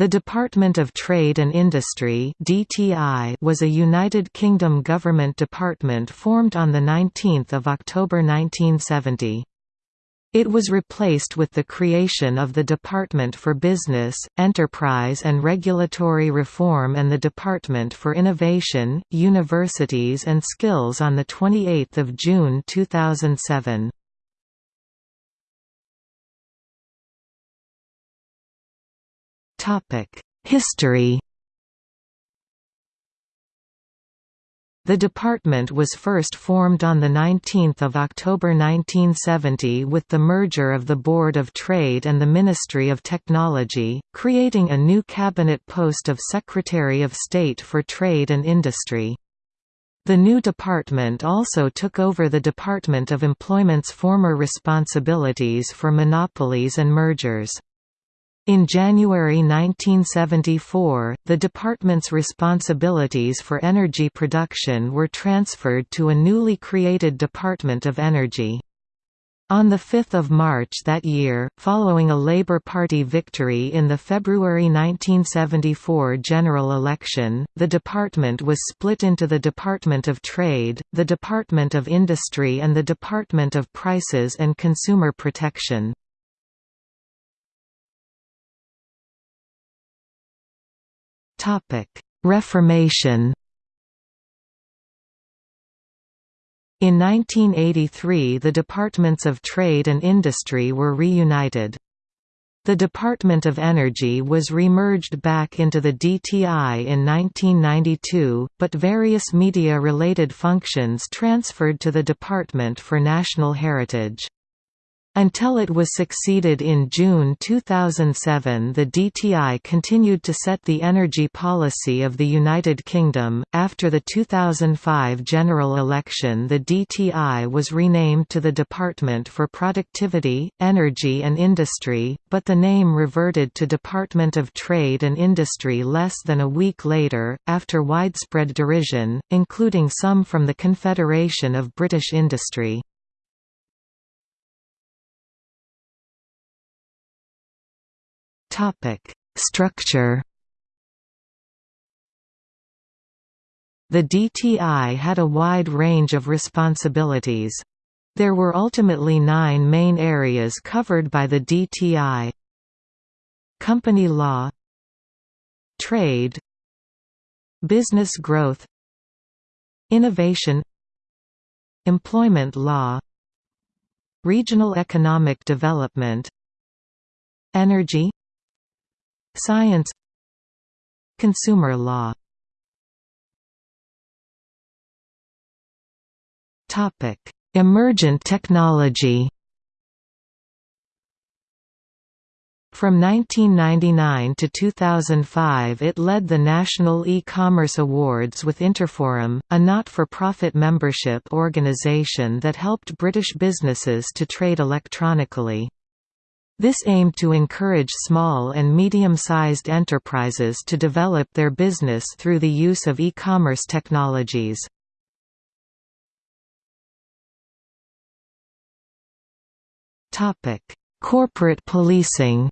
The Department of Trade and Industry (DTI) was a United Kingdom government department formed on the 19th of October 1970. It was replaced with the creation of the Department for Business, Enterprise and Regulatory Reform and the Department for Innovation, Universities and Skills on the 28th of June 2007. History The department was first formed on 19 October 1970 with the merger of the Board of Trade and the Ministry of Technology, creating a new cabinet post of Secretary of State for Trade and Industry. The new department also took over the Department of Employment's former responsibilities for monopolies and mergers. In January 1974, the department's responsibilities for energy production were transferred to a newly created Department of Energy. On 5 March that year, following a Labour Party victory in the February 1974 general election, the department was split into the Department of Trade, the Department of Industry and the Department of Prices and Consumer Protection. Reformation In 1983 the Departments of Trade and Industry were reunited. The Department of Energy was remerged back into the DTI in 1992, but various media-related functions transferred to the Department for National Heritage. Until it was succeeded in June 2007, the DTI continued to set the energy policy of the United Kingdom. After the 2005 general election, the DTI was renamed to the Department for Productivity, Energy and Industry, but the name reverted to Department of Trade and Industry less than a week later, after widespread derision, including some from the Confederation of British Industry. Topic: Structure. The DTI had a wide range of responsibilities. There were ultimately nine main areas covered by the DTI Company law Trade Business growth Innovation Employment law Regional economic development Energy Science. Consumer law. Emergent technology. From 1999 to 2005 it led the National E-Commerce Awards with Interforum, a not-for-profit membership organization that helped British businesses to trade electronically. This aimed to encourage small and medium-sized enterprises to develop their business through the use of e-commerce technologies. Corporate policing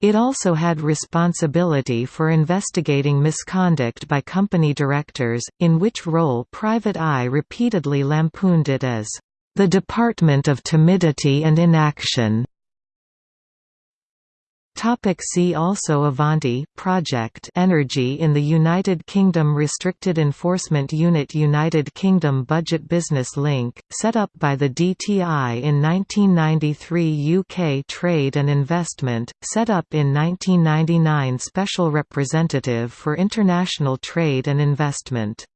It also had responsibility for investigating misconduct by company directors, in which role Private Eye repeatedly lampooned it as the Department of Timidity and Inaction. Topic see also Avanti project Energy in the United Kingdom Restricted Enforcement Unit United Kingdom Budget Business Link, set up by the DTI in 1993 UK Trade and Investment, set up in 1999 Special Representative for International Trade and Investment